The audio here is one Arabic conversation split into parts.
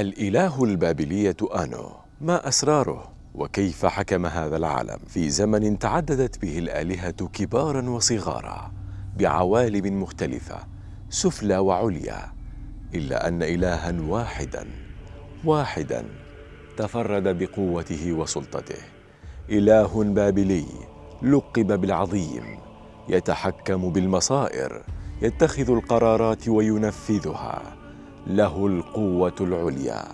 الإله البابلية آنو ما أسراره؟ وكيف حكم هذا العالم في زمن تعددت به الآلهة كبارا وصغارا بعوالم مختلفة سفلى وعليا إلا أن إلها واحدا واحدا تفرد بقوته وسلطته. إله بابلي لقب بالعظيم يتحكم بالمصائر يتخذ القرارات وينفذها. له القوة العليا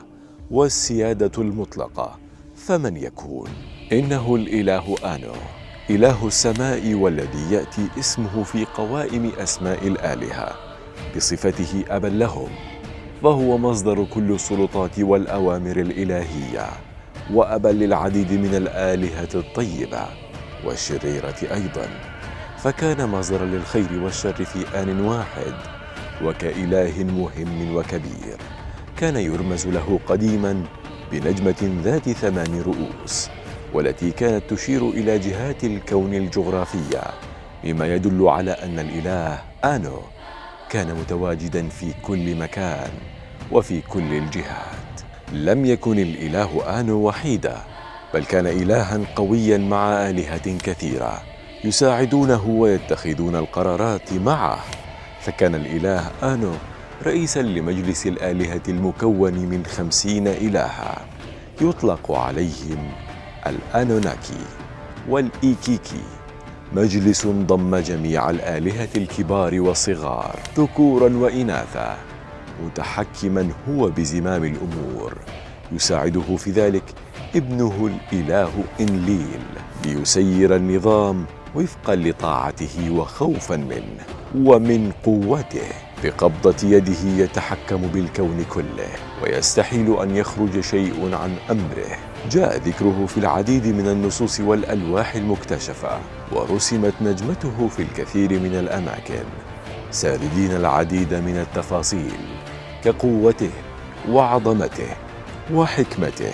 والسيادة المطلقة فمن يكون؟ إنه الإله آنو إله السماء والذي يأتي اسمه في قوائم أسماء الآلهة بصفته أبا لهم فهو مصدر كل السلطات والأوامر الإلهية وأبا للعديد من الآلهة الطيبة والشريرة أيضا فكان مصدرا للخير والشر في آن واحد وكإله مهم وكبير. كان يرمز له قديما بنجمة ذات ثمان رؤوس والتي كانت تشير إلى جهات الكون الجغرافية مما يدل على أن الإله آنو كان متواجدا في كل مكان وفي كل الجهات. لم يكن الإله آنو وحيدا بل كان إلها قويا مع آلهة كثيرة يساعدونه ويتخذون القرارات معه. فكان الإله آنو رئيسا لمجلس الآلهة المكون من خمسين إلها. يطلق عليهم الأنوناكي والإيكيكي. مجلس ضم جميع الآلهة الكبار والصغار ذكورا وإناثا متحكما هو بزمام الأمور. يساعده في ذلك ابنه الإله إنليل. ليسير النظام وفقا لطاعته وخوفا منه ومن قوته. بقبضة يده يتحكم بالكون كله ويستحيل أن يخرج شيء عن أمره. جاء ذكره في العديد من النصوص والألواح المكتشفة ورسمت نجمته في الكثير من الأماكن. ساردين العديد من التفاصيل كقوته وعظمته وحكمته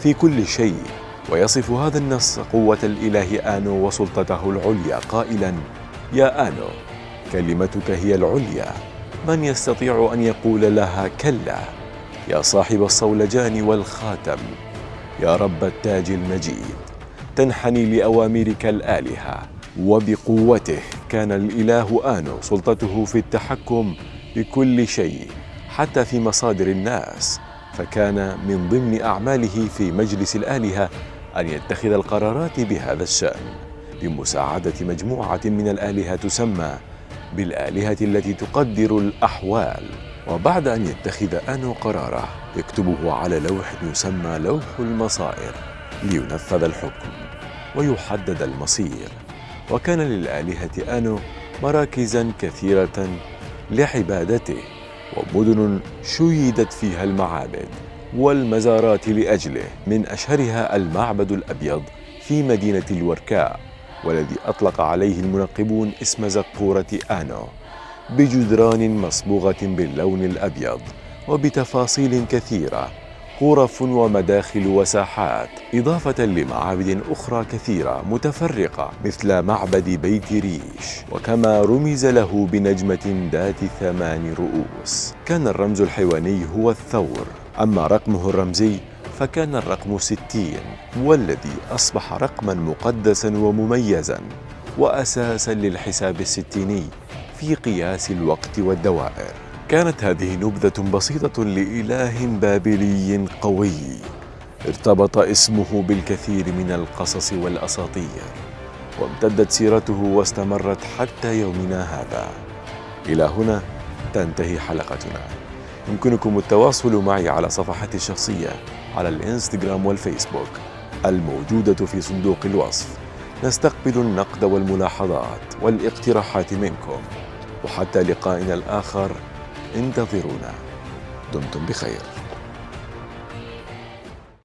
في كل شيء ويصف هذا النص قوة الإله آنو وسلطته العليا قائلا يا آنو كلمتك هي العليا. من يستطيع أن يقول لها كلا؟ يا صاحب الصولجان والخاتم. يا رب التاج المجيد. تنحني لأوامرك الآلهة. وبقوته كان الإله آنو سلطته في التحكم بكل شيء حتى في مصادر الناس. فكان من ضمن أعماله في مجلس الآلهة أن يتخذ القرارات بهذا الشأن بمساعدة مجموعة من الآلهة تسمى بالآلهة التي تقدر الأحوال. وبعد أن يتخذ آنو قراره يكتبه على لوح يسمى لوح المصائر لينفذ الحكم ويحدد المصير. وكان للآلهة آنو مراكزا كثيرة لعبادته ومدن شيدت فيها المعابد. والمزارات لأجله من أشهرها المعبد الأبيض في مدينة الوركاء والذي أطلق عليه المنقبون اسم زقورة آنو بجدران مصبوغة باللون الأبيض وبتفاصيل كثيرة غرف ومداخل وساحات إضافة لمعابد أخرى كثيرة متفرقة مثل معبد بيت ريش. وكما رمز له بنجمة ذات ثمان رؤوس كان الرمز الحيواني هو الثور. أما رقمه الرمزي فكان الرقم ستين والذي أصبح رقما مقدسا ومميزا وأساسا للحساب الستيني في قياس الوقت والدوائر. كانت هذه نبذة بسيطة لإله بابلي قوي. ارتبط اسمه بالكثير من القصص والأساطير وامتدت سيرته واستمرت حتى يومنا هذا. إلى هنا تنتهي حلقتنا. يمكنكم التواصل معي على صفحتي الشخصية على الإنستغرام والفيسبوك الموجودة في صندوق الوصف. نستقبل النقد والملاحظات والاقتراحات منكم. وحتى لقائنا الآخر انتظرونا. دمتم بخير.